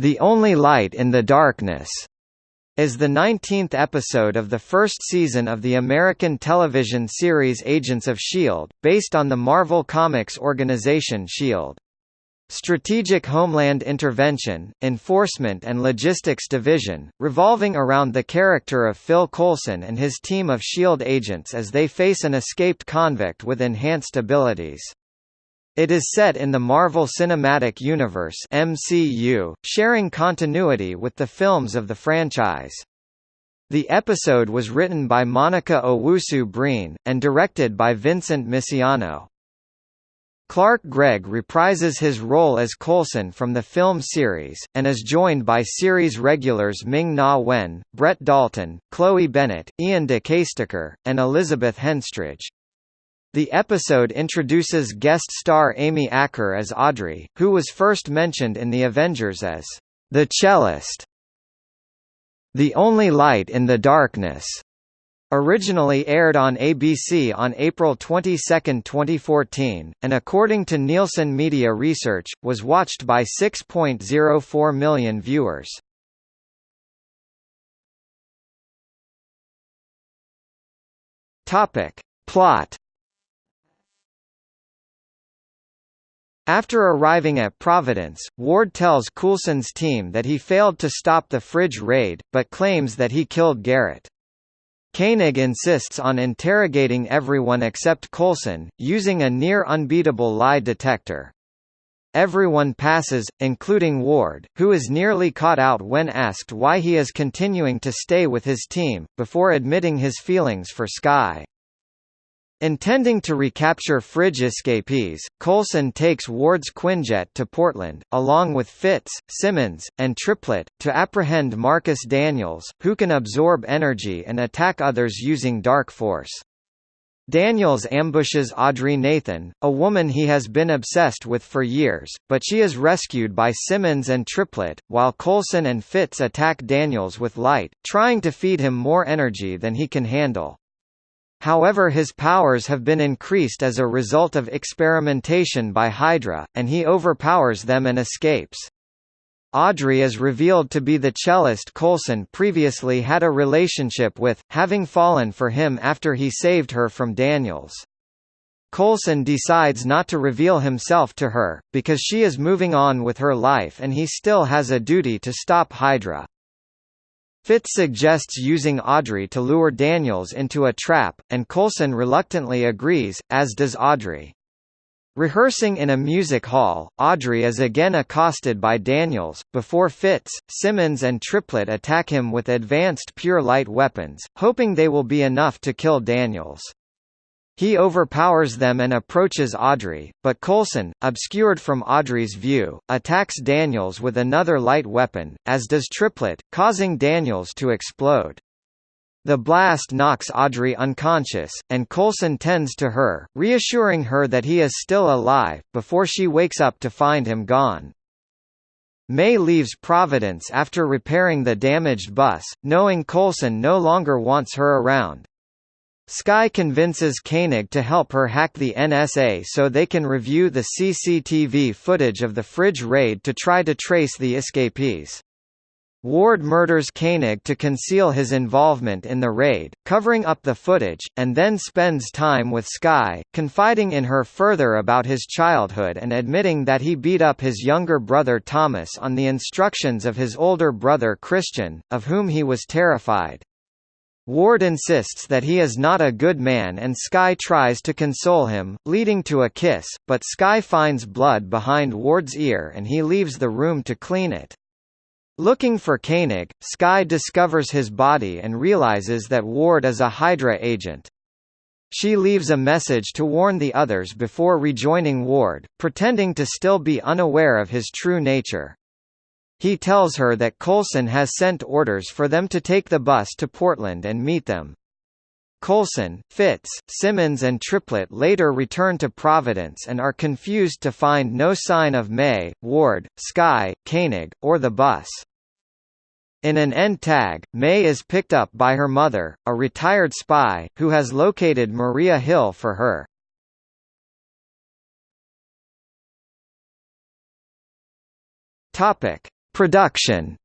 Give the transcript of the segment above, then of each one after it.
The Only Light in the Darkness is the 19th episode of the first season of the American television series Agents of S.H.I.E.L.D., based on the Marvel Comics organization S.H.I.E.L.D. Strategic Homeland Intervention, Enforcement and Logistics Division, revolving around the character of Phil Coulson and his team of S.H.I.E.L.D. agents as they face an escaped convict with enhanced abilities. It is set in the Marvel Cinematic Universe MCU, sharing continuity with the films of the franchise. The episode was written by Monica Owusu-Breen, and directed by Vincent Misiano. Clark Gregg reprises his role as Coulson from the film series, and is joined by series regulars Ming-Na Wen, Brett Dalton, Chloe Bennet, Ian De Caestecker, and Elizabeth Henstridge. The episode introduces guest star Amy Acker as Audrey, who was first mentioned in The Avengers as the cellist. The Only Light in the Darkness Originally aired on ABC on April 22, 2014, and according to Nielsen Media Research, was watched by 6.04 million viewers. Topic. Plot After arriving at Providence, Ward tells Coulson's team that he failed to stop the fridge raid, but claims that he killed Garrett. Koenig insists on interrogating everyone except Coulson, using a near-unbeatable lie detector. Everyone passes, including Ward, who is nearly caught out when asked why he is continuing to stay with his team, before admitting his feelings for Skye. Intending to recapture fridge escapees, Coulson takes Ward's Quinjet to Portland, along with Fitz, Simmons, and Triplett, to apprehend Marcus Daniels, who can absorb energy and attack others using dark force. Daniels ambushes Audrey Nathan, a woman he has been obsessed with for years, but she is rescued by Simmons and Triplett, while Coulson and Fitz attack Daniels with light, trying to feed him more energy than he can handle. However his powers have been increased as a result of experimentation by Hydra, and he overpowers them and escapes. Audrey is revealed to be the cellist Coulson previously had a relationship with, having fallen for him after he saved her from Daniels. Coulson decides not to reveal himself to her, because she is moving on with her life and he still has a duty to stop Hydra. Fitz suggests using Audrey to lure Daniels into a trap, and Coulson reluctantly agrees, as does Audrey. Rehearsing in a music hall, Audrey is again accosted by Daniels, before Fitz, Simmons and Triplett attack him with advanced pure light weapons, hoping they will be enough to kill Daniels. He overpowers them and approaches Audrey, but Coulson, obscured from Audrey's view, attacks Daniels with another light weapon, as does Triplett, causing Daniels to explode. The blast knocks Audrey unconscious, and Coulson tends to her, reassuring her that he is still alive, before she wakes up to find him gone. May leaves Providence after repairing the damaged bus, knowing Coulson no longer wants her around. Skye convinces Koenig to help her hack the NSA so they can review the CCTV footage of the fridge raid to try to trace the escapees. Ward murders Koenig to conceal his involvement in the raid, covering up the footage, and then spends time with Skye, confiding in her further about his childhood and admitting that he beat up his younger brother Thomas on the instructions of his older brother Christian, of whom he was terrified. Ward insists that he is not a good man and Skye tries to console him, leading to a kiss, but Skye finds blood behind Ward's ear and he leaves the room to clean it. Looking for Koenig, Skye discovers his body and realizes that Ward is a Hydra agent. She leaves a message to warn the others before rejoining Ward, pretending to still be unaware of his true nature. He tells her that Coulson has sent orders for them to take the bus to Portland and meet them. Coulson, Fitz, Simmons and Triplett later return to Providence and are confused to find no sign of May, Ward, Skye, Koenig, or the bus. In an end tag, May is picked up by her mother, a retired spy, who has located Maria Hill for her. Topic: Production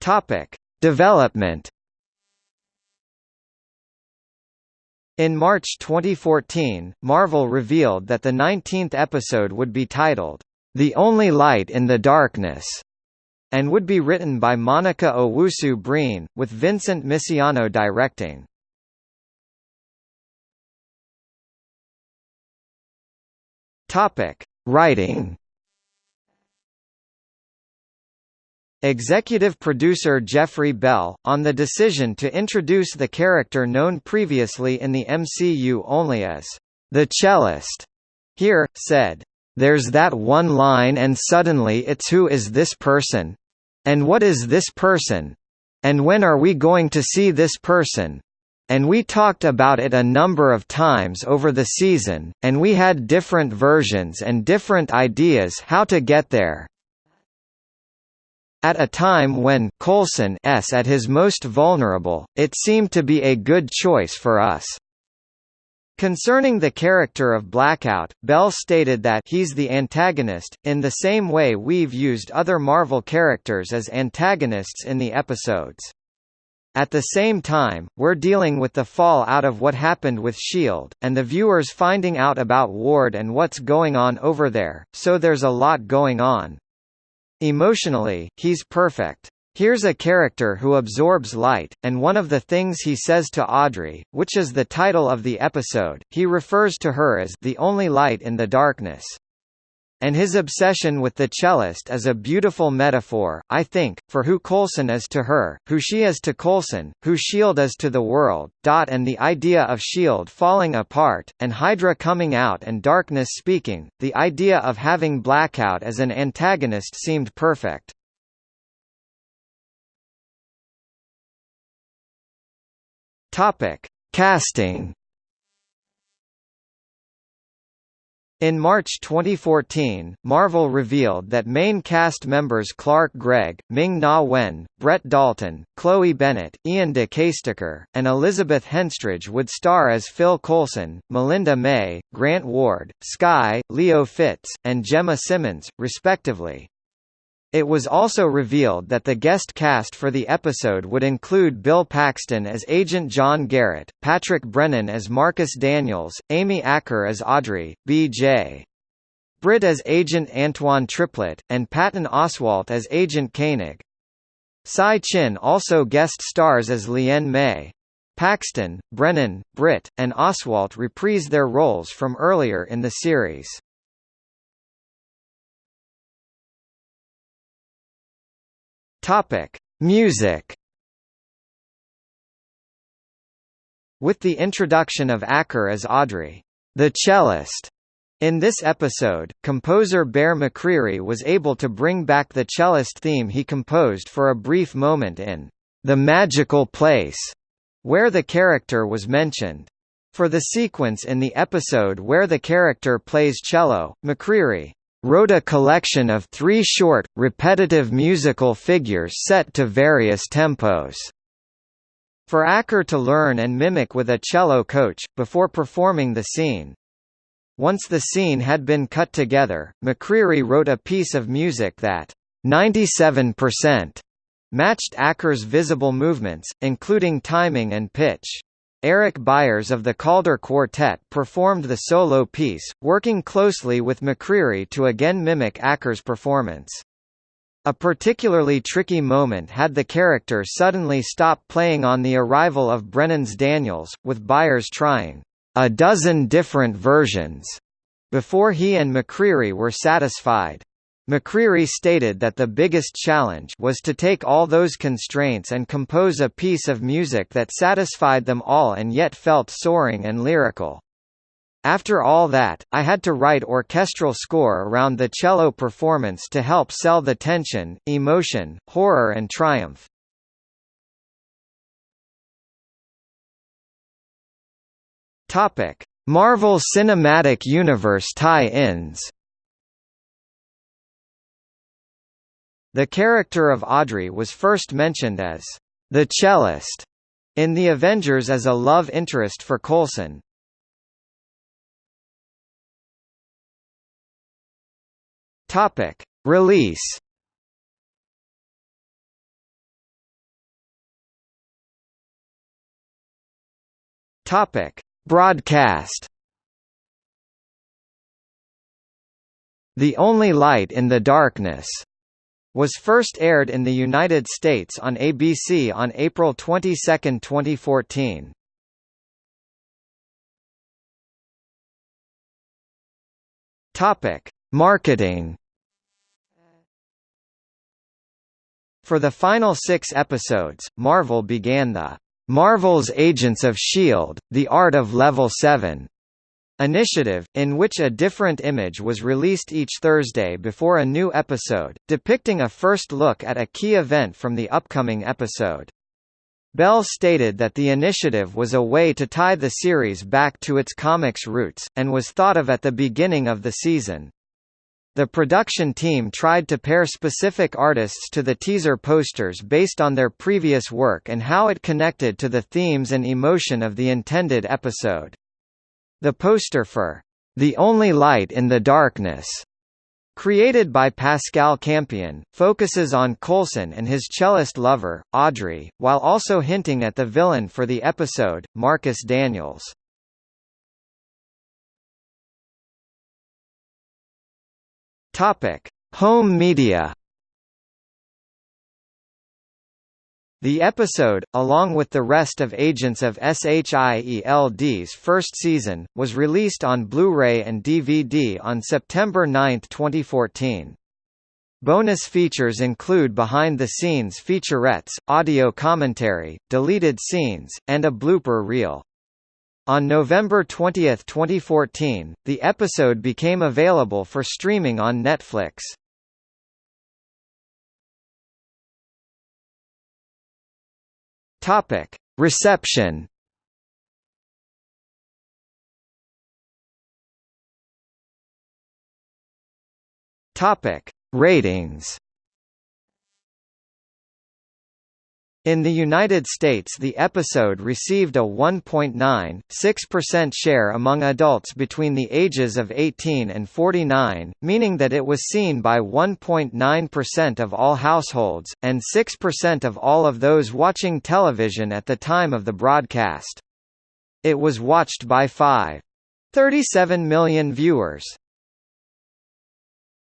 Topic: Development In March 2014, Marvel revealed that the 19th episode would be titled, The Only Light in the Darkness, and would be written by Monica Owusu Breen, with Vincent Misiano directing. Topic: Writing Executive producer Jeffrey Bell, on the decision to introduce the character known previously in the MCU only as the cellist, here, said, There's that one line and suddenly it's who is this person? And what is this person? And when are we going to see this person? And we talked about it a number of times over the season, and we had different versions and different ideas how to get there. At a time when Coulson s at his most vulnerable, it seemed to be a good choice for us. Concerning the character of Blackout, Bell stated that he's the antagonist, in the same way we've used other Marvel characters as antagonists in the episodes. At the same time, we're dealing with the fallout of what happened with S.H.I.E.L.D., and the viewers finding out about Ward and what's going on over there, so there's a lot going on. Emotionally, he's perfect. Here's a character who absorbs light, and one of the things he says to Audrey, which is the title of the episode, he refers to her as the only light in the darkness. And his obsession with the cellist is a beautiful metaphor, I think, for who Coulson is to her, who she is to Coulson, who S.H.I.E.L.D. is to the world, dot and the idea of S.H.I.E.L.D. falling apart, and Hydra coming out and darkness speaking, the idea of having Blackout as an antagonist seemed perfect. Casting In March 2014, Marvel revealed that main cast members Clark Gregg, Ming-Na Wen, Brett Dalton, Chloe Bennet, Ian De and Elizabeth Henstridge would star as Phil Coulson, Melinda May, Grant Ward, Skye, Leo Fitz, and Gemma Simmons, respectively. It was also revealed that the guest cast for the episode would include Bill Paxton as Agent John Garrett, Patrick Brennan as Marcus Daniels, Amy Acker as Audrey, B.J. Britt as Agent Antoine Triplett, and Patton Oswalt as Agent Koenig. Tsai Chin also guest stars as Lien May. Paxton, Brennan, Britt, and Oswalt reprise their roles from earlier in the series. Topic: Music. With the introduction of Acker as Audrey, the cellist, in this episode, composer Bear McCreary was able to bring back the cellist theme he composed for a brief moment in The Magical Place, where the character was mentioned. For the sequence in the episode where the character plays cello, McCreary wrote a collection of three short, repetitive musical figures set to various tempos. For Acker to learn and mimic with a cello coach, before performing the scene. Once the scene had been cut together, McCreary wrote a piece of music that 97% matched Acker's visible movements, including timing and pitch. Eric Byers of the Calder Quartet performed the solo piece, working closely with McCreary to again mimic Acker's performance. A particularly tricky moment had the character suddenly stop playing on the arrival of Brennan's Daniels, with Byers trying a dozen different versions before he and McCreary were satisfied. McCreary stated that the biggest challenge was to take all those constraints and compose a piece of music that satisfied them all and yet felt soaring and lyrical. After all that, I had to write orchestral score around the cello performance to help sell the tension, emotion, horror and triumph. Marvel Cinematic Universe tie-ins The character of Audrey was first mentioned as the cellist in The Avengers as a love interest for Coulson. Topic: Release. Topic: Broadcast. The Only Light in the Darkness was first aired in the United States on ABC on April 22, 2014. Topic: Marketing. For the final 6 episodes, Marvel began the Marvel's Agents of S.H.I.E.L.D., The Art of Level 7 initiative, in which a different image was released each Thursday before a new episode, depicting a first look at a key event from the upcoming episode. Bell stated that the initiative was a way to tie the series back to its comics roots, and was thought of at the beginning of the season. The production team tried to pair specific artists to the teaser posters based on their previous work and how it connected to the themes and emotion of the intended episode. The poster for The Only Light in the Darkness created by Pascal Campion, focuses on Coulson and his cellist lover, Audrey, while also hinting at the villain for the episode, Marcus Daniels. Home media. The episode, along with the rest of Agents of SHIELD's first season, was released on Blu-ray and DVD on September 9, 2014. Bonus features include behind-the-scenes featurettes, audio commentary, deleted scenes, and a blooper reel. On November 20, 2014, the episode became available for streaming on Netflix. Topic: Reception. Topic: Ratings. In the United States the episode received a 1.9.6% share among adults between the ages of 18 and 49, meaning that it was seen by 1.9% of all households, and 6% of all of those watching television at the time of the broadcast. It was watched by 5.37 million viewers.